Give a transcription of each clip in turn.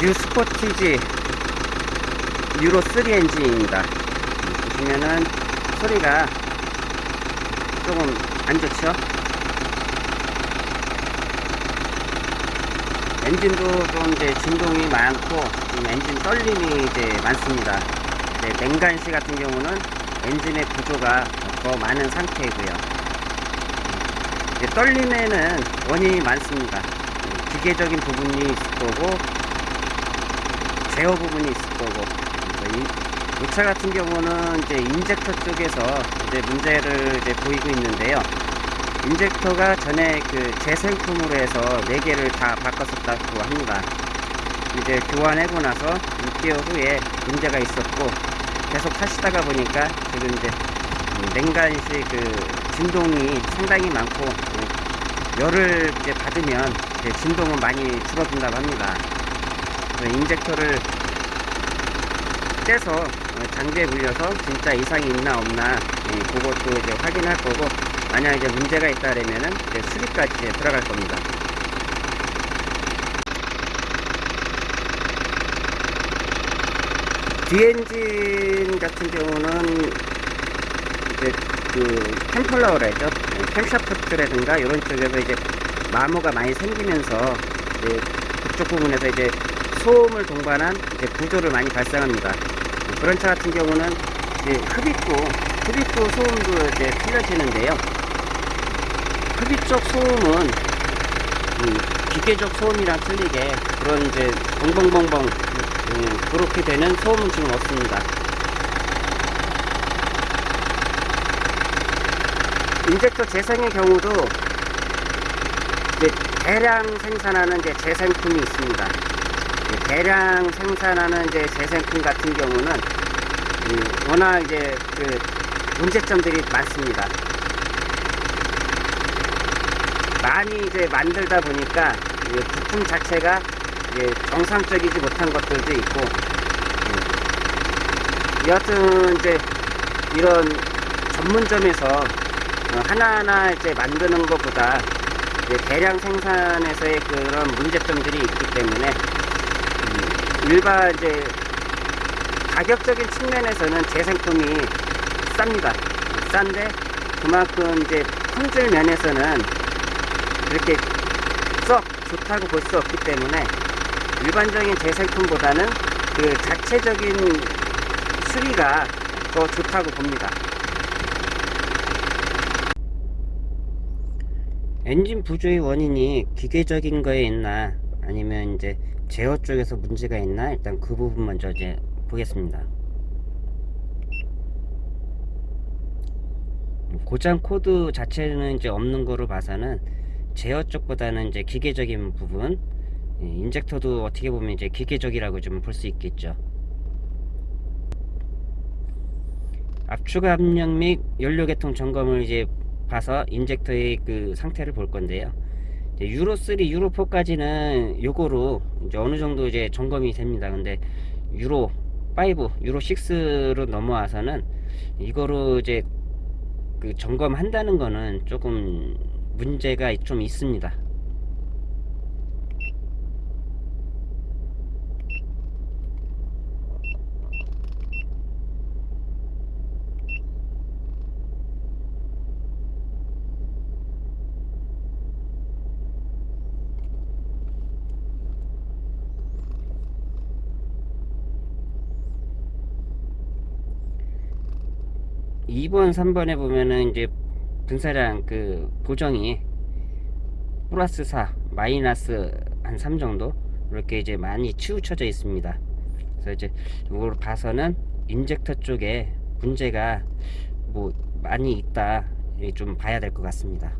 뉴 스포티지 유로 3 엔진입니다. 보시면은 소리가 조금 안 좋죠? 엔진도 좀 이제 진동이 많고 좀 엔진 떨림이 이제 많습니다. 이제 냉간시 같은 경우는 엔진의 구조가 더 많은 상태이고요. 떨림에는 원인이 많습니다. 기계적인 부분이 있을 거고 제어 부분이 있을 거고 이, 이 차 같은 경우는 이제 인젝터 쪽에서 이제 문제를 이제 보이고 있는데요. 인젝터가 전에 그 재생품으로 해서 4개를 다 바꿨었다고 합니다. 이제 교환하고 나서 6개월 후에 문제가 있었고 계속 타시다가 보니까 지금 이제 냉간시 그 진동이 상당히 많고 열을 이제 받으면 이제 진동은 많이 줄어든다고 합니다. 인젝터를 떼서 장비에 물려서 진짜 이상이 있나 없나 예, 그것도 이제 확인할 거고 만약 이제 문제가 있다면은 이제 수리까지 이제 들어갈 겁니다. 뒤엔진 같은 경우는 이제 그 캠플러라 했죠. 캠샤프트라든가 이런 쪽에서 이제 마모가 많이 생기면서 이제 그쪽 부분에서 이제 소음을 동반한 이제 구조를 많이 발생합니다. 그런 차 같은 경우는 이제 흡입구, 흡입구 소음도 이제 틀려지는데요. 흡입 쪽 소음은 음, 기계적 소음이랑 틀리게 그런 이제 벙벙벙벙 음, 그렇게 되는 소음은 지금 없습니다. 인젝터 재생의 경우도 이제 대량 생산하는 이제 재생품이 있습니다. 대량 생산하는 이제 재생품 같은 경우는 워낙 이제 그 문제점들이 많습니다. 많이 이제 만들다 보니까 부품 자체가 정상적이지 못한 것들도 있고 여하튼 이제 이런 전문점에서 하나하나 이제 만드는 것보다 대량 생산에서의 그런 문제점들이 있기 때문에 일반 이제 가격적인 측면에서는 재생품이 쌉니다. 싼데 그만큼 이제 품질 면에서는 그렇게 썩 좋다고 볼 수 없기 때문에 일반적인 재생품보다는 그 자체적인 수리가 더 좋다고 봅니다. 엔진 부조의 원인이 기계적인 거에 있나 아니면 이제 제어 쪽에서 문제가 있나? 일단 그 부분 먼저 이제 보겠습니다. 고장 코드 자체는 이제 없는 거로 봐서는 제어 쪽보다는 이제 기계적인 부분 예, 인젝터도 어떻게 보면 이제 기계적이라고 좀 볼 수 있겠죠. 압축 압력 및 연료 계통 점검을 이제 봐서 인젝터의 그 상태를 볼 건데요 유로 3, 유로 4까지는 요거로 이제 어느 정도 이제 점검이 됩니다. 근데 유로 5, 유로 6로 넘어와서는 이거로 이제 그 점검한다는 거는 조금 문제가 좀 있습니다. 2번 3번에 보면은 이제 분사량 그 보정이 플러스 4 마이너스 한 3 정도? 이렇게 이제 많이 치우쳐져 있습니다. 그래서 이제 이걸 봐서는 인젝터 쪽에 문제가 뭐 많이 있다. 좀 봐야 될 것 같습니다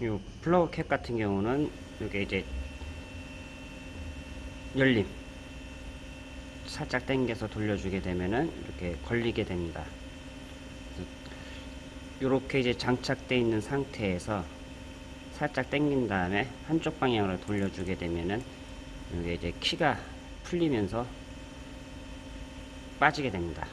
이 플러그 캡 같은 경우는 이게 이제 열림 살짝 당겨서 돌려주게 되면은 이렇게 걸리게 됩니다. 이렇게 이제 장착되어 있는 상태에서 살짝 당긴 다음에 한쪽 방향으로 돌려주게 되면은 이게 이제 키가 풀리면서 빠지게 됩니다.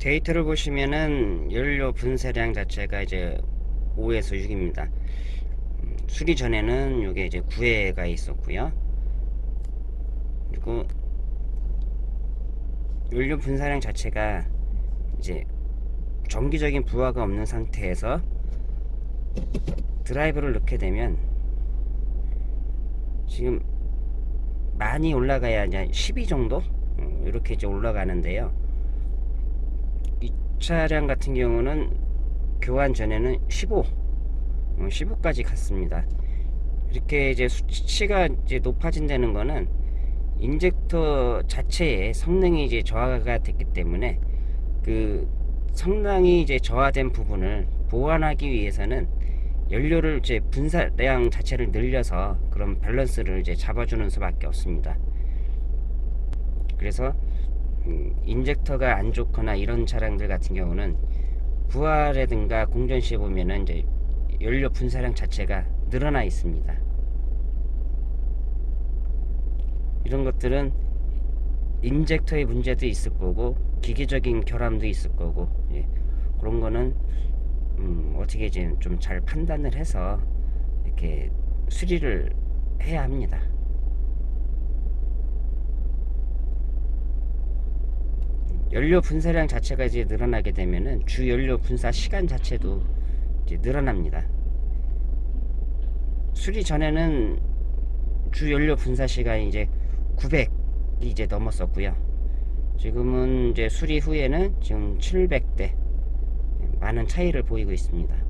데이터를 보시면은 연료 분쇄량 자체가 이제 5에서 6입니다. 수리 전에는 이게 이제 9회가 있었고요. 그리고 연료 분사량 자체가 이제 정기적인 부하가 없는 상태에서 드라이브를 넣게 되면 지금 많이 올라가야 이제 12 정도 어, 이렇게 이제 올라가는데요. 이 차량 같은 경우는 교환 전에는 15, 15까지 갔습니다. 이렇게 이제 수치가 이제 높아진다는 거는 인젝터 자체의 성능이 이제 저하가 됐기 때문에 그 성능이 이제 저하된 부분을 보완하기 위해서는 연료를 이제 분사량 자체를 늘려서 그런 밸런스를 이제 잡아주는 수밖에 없습니다. 그래서 음, 인젝터가 안 좋거나 이런 차량들 같은 경우는 부하라든가 공전 시에 보면은 이제 연료 분사량 자체가 늘어나 있습니다. 이런 것들은 인젝터의 문제도 있을 거고 기계적인 결함도 있을 거고 예. 그런 거는 음, 어떻게 좀 잘 판단을 해서 이렇게 수리를 해야 합니다. 연료 분사량 자체가 이제 늘어나게 되면은 주 연료 분사 시간 자체도 이제 늘어납니다. 수리 전에는 주 연료 분사 시간이 이제 900이 이제 넘었었고요. 지금은 이제 수리 후에는 지금 700대 많은 차이를 보이고 있습니다.